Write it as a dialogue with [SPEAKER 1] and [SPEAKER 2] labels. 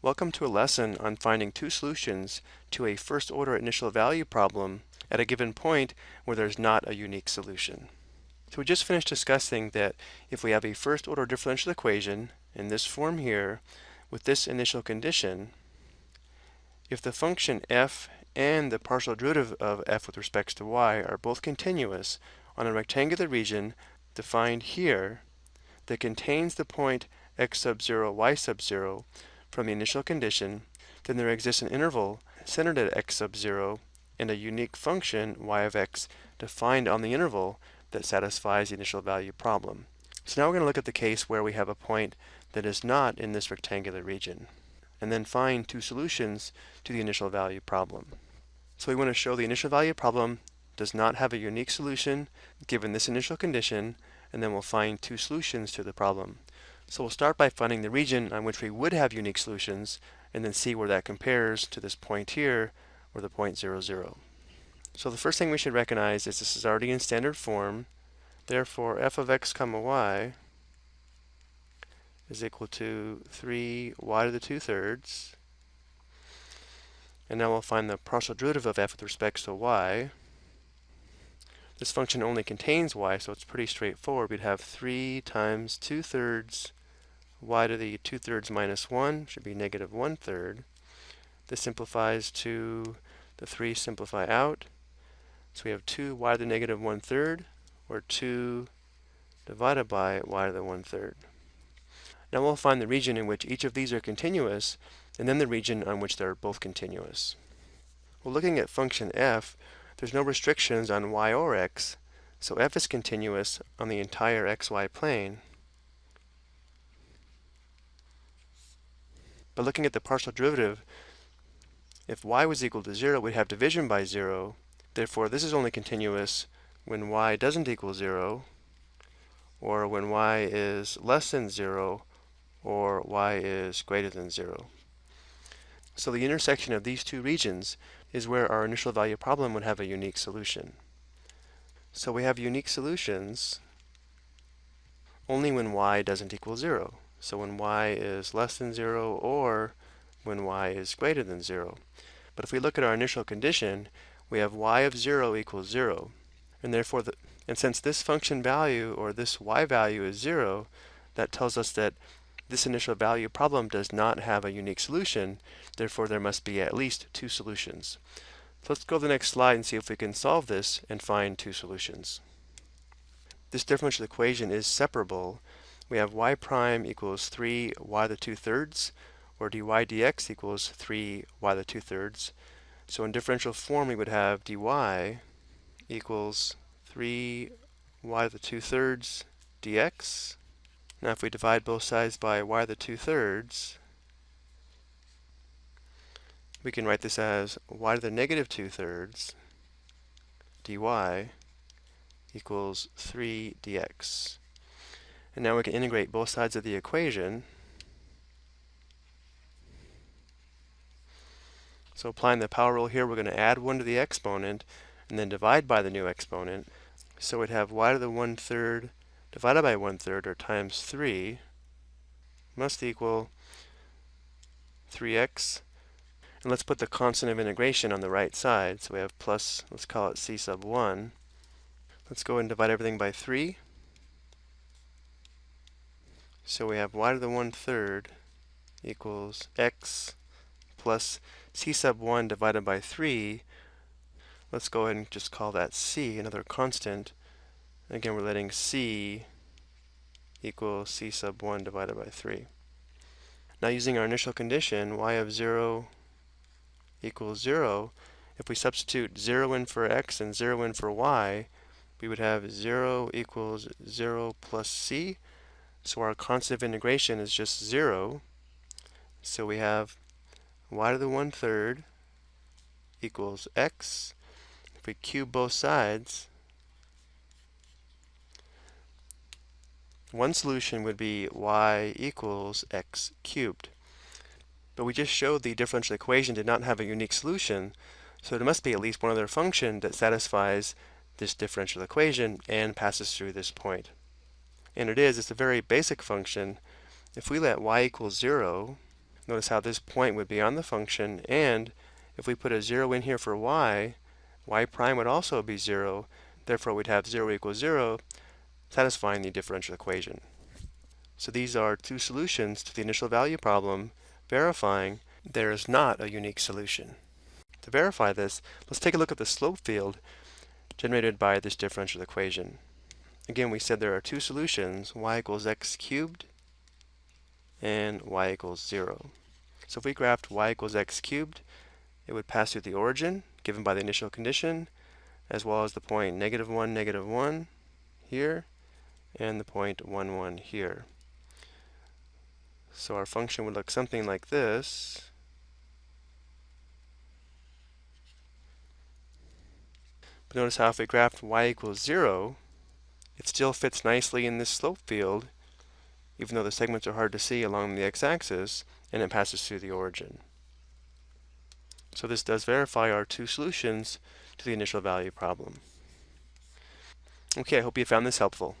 [SPEAKER 1] Welcome to a lesson on finding two solutions to a first order initial value problem at a given point where there's not a unique solution. So we just finished discussing that if we have a first order differential equation in this form here with this initial condition, if the function f and the partial derivative of f with respect to y are both continuous on a rectangular region defined here that contains the point x sub 0, y sub 0 from the initial condition, then there exists an interval centered at x sub 0 and a unique function y of x defined on the interval that satisfies the initial value problem. So now we're going to look at the case where we have a point that is not in this rectangular region, and then find two solutions to the initial value problem. So we want to show the initial value problem does not have a unique solution given this initial condition, and then we'll find two solutions to the problem. So we'll start by finding the region on which we would have unique solutions and then see where that compares to this point here or the point 0, 0. So the first thing we should recognize is this is already in standard form. Therefore, f of x comma y is equal to 3y to the 2 thirds. And now we'll find the partial derivative of f with respect to y. This function only contains y, so it's pretty straightforward. We'd have 3 times 2 thirds y to the 2 thirds minus 1 should be negative 1 third. This simplifies to the 3 simplify out. So we have 2 y to the negative 1 third, or 2 divided by y to the 1 third. Now we'll find the region in which each of these are continuous, and then the region on which they're both continuous. Well, looking at function f, there's no restrictions on y or x, so f is continuous on the entire xy plane. But looking at the partial derivative, if y was equal to 0, we'd have division by 0. Therefore, this is only continuous when y doesn't equal 0, or when y is less than 0, or y is greater than 0. So the intersection of these two regions is where our initial value problem would have a unique solution. So we have unique solutions only when y doesn't equal 0. So when y is less than 0 or when y is greater than 0. But if we look at our initial condition, we have y of 0 equals 0. And therefore, the, and since this function value or this y value is 0, that tells us that this initial value problem does not have a unique solution, therefore there must be at least two solutions. So let's go to the next slide and see if we can solve this and find two solutions. This differential equation is separable we have y prime equals 3 y to the 2 thirds, or dy dx equals 3 y to the 2 thirds. So in differential form, we would have dy equals 3 y to the 2 thirds dx. Now if we divide both sides by y to the 2 thirds, we can write this as y to the negative 2 thirds dy equals 3 dx. And now we can integrate both sides of the equation. So applying the power rule here, we're going to add 1 to the exponent and then divide by the new exponent. So we'd have y to the 1 third divided by 1 third, or times 3, must equal 3x. And let's put the constant of integration on the right side. So we have plus, let's call it c sub 1. Let's go and divide everything by 3. So we have y to the 1 third equals x plus c sub 1 divided by 3. Let's go ahead and just call that c, another constant. Again, we're letting c equal c sub 1 divided by 3. Now using our initial condition, y of 0 equals 0, if we substitute 0 in for x and 0 in for y, we would have 0 equals 0 plus c, so our constant of integration is just 0. So we have y to the one third equals x. If we cube both sides, one solution would be y equals x cubed. But we just showed the differential equation did not have a unique solution, so there must be at least one other function that satisfies this differential equation and passes through this point and it is, it's a very basic function. If we let y equal 0, Notice how this point would be on the function, and if we put a 0 in here for y, y prime would also be 0, therefore we'd have 0 equals 0, satisfying the differential equation. So these are two solutions to the initial value problem, verifying there is not a unique solution. To verify this, let's take a look at the slope field generated by this differential equation. Again, we said there are two solutions, y equals x cubed and y equals 0. So if we graphed y equals x cubed, it would pass through the origin given by the initial condition, as well as the point negative 1, negative 1 here, and the point 1, 1 here. So our function would look something like this. But notice how if we graphed y equals 0, it still fits nicely in this slope field, even though the segments are hard to see along the x-axis, and it passes through the origin. So this does verify our two solutions to the initial value problem. Okay, I hope you found this helpful.